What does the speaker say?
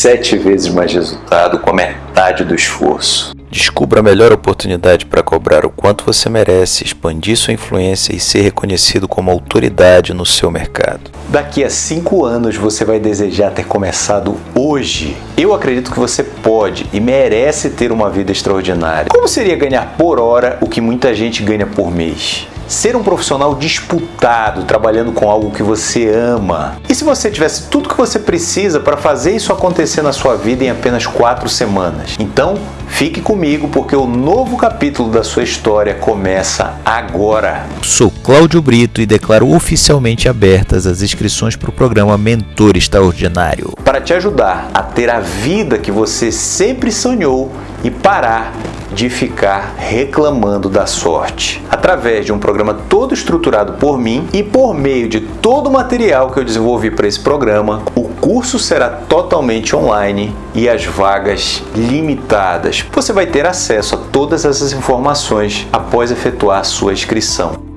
sete vezes mais resultado com a metade do esforço. Descubra a melhor oportunidade para cobrar o quanto você merece, expandir sua influência e ser reconhecido como autoridade no seu mercado. Daqui a cinco anos você vai desejar ter começado hoje. Eu acredito que você pode e merece ter uma vida extraordinária. Como seria ganhar por hora o que muita gente ganha por mês? Ser um profissional disputado, trabalhando com algo que você ama. E se você tivesse tudo que você precisa para fazer isso acontecer na sua vida em apenas quatro semanas? Então, fique comigo porque o novo capítulo da sua história começa agora. Sou Cláudio Brito e declaro oficialmente abertas as inscrições para o programa Mentor Extraordinário. Para te ajudar a ter a vida que você sempre sonhou e parar de ficar reclamando da sorte. Através de um programa todo estruturado por mim e por meio de todo o material que eu desenvolvi para esse programa, o curso será totalmente online e as vagas limitadas. Você vai ter acesso a todas essas informações após efetuar sua inscrição.